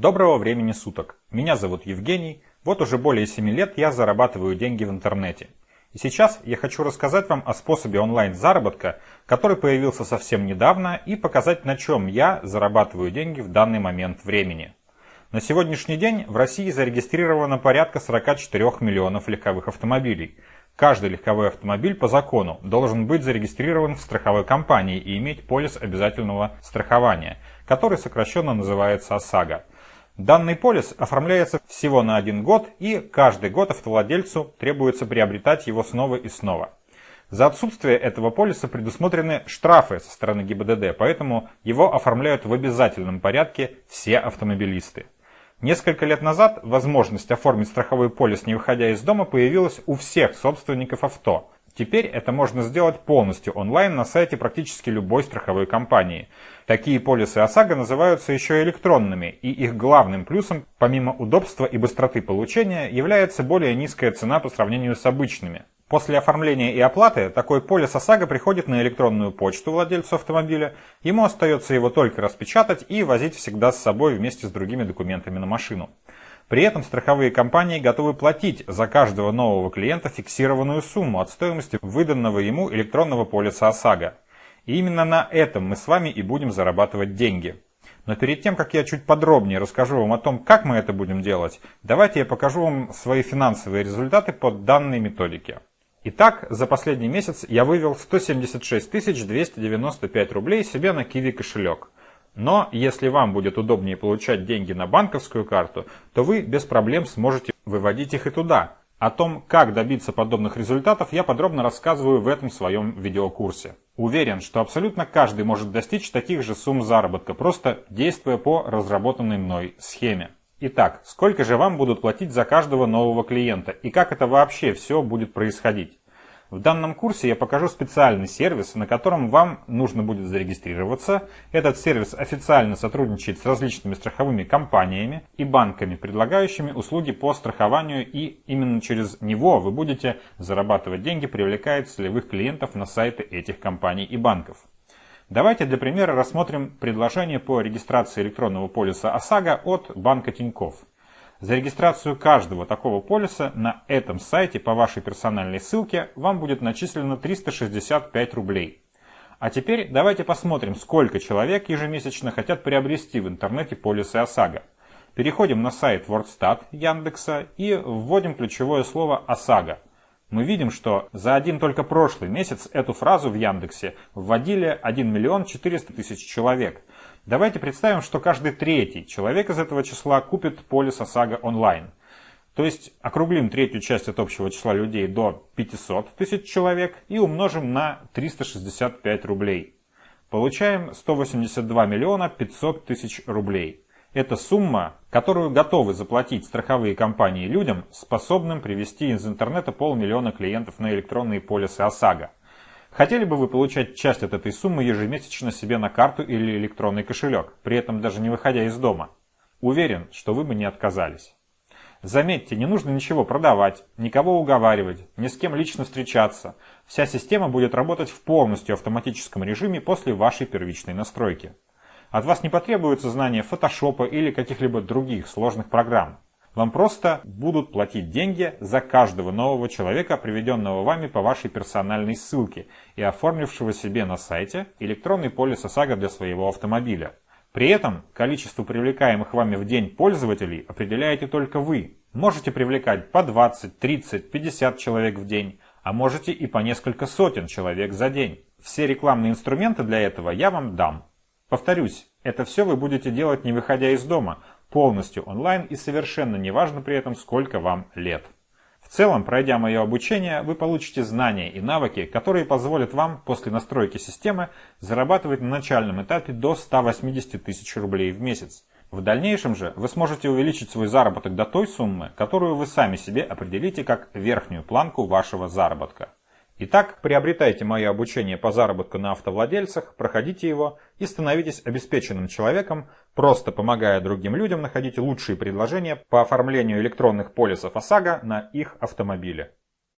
Доброго времени суток. Меня зовут Евгений. Вот уже более 7 лет я зарабатываю деньги в интернете. И сейчас я хочу рассказать вам о способе онлайн-заработка, который появился совсем недавно, и показать, на чем я зарабатываю деньги в данный момент времени. На сегодняшний день в России зарегистрировано порядка 44 миллионов легковых автомобилей. Каждый легковой автомобиль по закону должен быть зарегистрирован в страховой компании и иметь полис обязательного страхования, который сокращенно называется ОСАГО. Данный полис оформляется всего на один год и каждый год автовладельцу требуется приобретать его снова и снова. За отсутствие этого полиса предусмотрены штрафы со стороны ГИБДД, поэтому его оформляют в обязательном порядке все автомобилисты. Несколько лет назад возможность оформить страховой полис, не выходя из дома, появилась у всех собственников авто. Теперь это можно сделать полностью онлайн на сайте практически любой страховой компании. Такие полисы ОСАГО называются еще электронными, и их главным плюсом, помимо удобства и быстроты получения, является более низкая цена по сравнению с обычными. После оформления и оплаты такой полис ОСАГО приходит на электронную почту владельцу автомобиля, ему остается его только распечатать и возить всегда с собой вместе с другими документами на машину. При этом страховые компании готовы платить за каждого нового клиента фиксированную сумму от стоимости выданного ему электронного полиса ОСАГО. И именно на этом мы с вами и будем зарабатывать деньги. Но перед тем, как я чуть подробнее расскажу вам о том, как мы это будем делать, давайте я покажу вам свои финансовые результаты по данной методике. Итак, за последний месяц я вывел 176 295 рублей себе на Kiwi кошелек. Но если вам будет удобнее получать деньги на банковскую карту, то вы без проблем сможете выводить их и туда. О том, как добиться подобных результатов, я подробно рассказываю в этом своем видеокурсе. Уверен, что абсолютно каждый может достичь таких же сумм заработка, просто действуя по разработанной мной схеме. Итак, сколько же вам будут платить за каждого нового клиента и как это вообще все будет происходить? В данном курсе я покажу специальный сервис, на котором вам нужно будет зарегистрироваться. Этот сервис официально сотрудничает с различными страховыми компаниями и банками, предлагающими услуги по страхованию, и именно через него вы будете зарабатывать деньги, привлекая целевых клиентов на сайты этих компаний и банков. Давайте для примера рассмотрим предложение по регистрации электронного полиса ОСАГО от банка Тинькофф. За регистрацию каждого такого полиса на этом сайте по вашей персональной ссылке вам будет начислено 365 рублей. А теперь давайте посмотрим, сколько человек ежемесячно хотят приобрести в интернете полисы ОСАГО. Переходим на сайт WordStat Яндекса и вводим ключевое слово ОСАГО мы видим, что за один только прошлый месяц эту фразу в Яндексе вводили 1 миллион 400 тысяч человек. Давайте представим, что каждый третий человек из этого числа купит полис ОСАГО онлайн. То есть округлим третью часть от общего числа людей до 500 тысяч человек и умножим на 365 рублей. Получаем 182 миллиона 500 тысяч рублей. Это сумма, которую готовы заплатить страховые компании людям, способным привести из интернета полмиллиона клиентов на электронные полисы ОСАГО. Хотели бы вы получать часть от этой суммы ежемесячно себе на карту или электронный кошелек, при этом даже не выходя из дома? Уверен, что вы бы не отказались. Заметьте, не нужно ничего продавать, никого уговаривать, ни с кем лично встречаться. Вся система будет работать в полностью автоматическом режиме после вашей первичной настройки. От вас не потребуется знание фотошопа или каких-либо других сложных программ. Вам просто будут платить деньги за каждого нового человека, приведенного вами по вашей персональной ссылке и оформившего себе на сайте электронный полис ОСАГО для своего автомобиля. При этом количество привлекаемых вами в день пользователей определяете только вы. Можете привлекать по 20, 30, 50 человек в день, а можете и по несколько сотен человек за день. Все рекламные инструменты для этого я вам дам. Повторюсь, это все вы будете делать не выходя из дома, полностью онлайн и совершенно неважно при этом, сколько вам лет. В целом, пройдя мое обучение, вы получите знания и навыки, которые позволят вам после настройки системы зарабатывать на начальном этапе до 180 тысяч рублей в месяц. В дальнейшем же вы сможете увеличить свой заработок до той суммы, которую вы сами себе определите как верхнюю планку вашего заработка. Итак, приобретайте мое обучение по заработку на автовладельцах, проходите его и становитесь обеспеченным человеком, просто помогая другим людям находить лучшие предложения по оформлению электронных полисов ОСАГО на их автомобиле.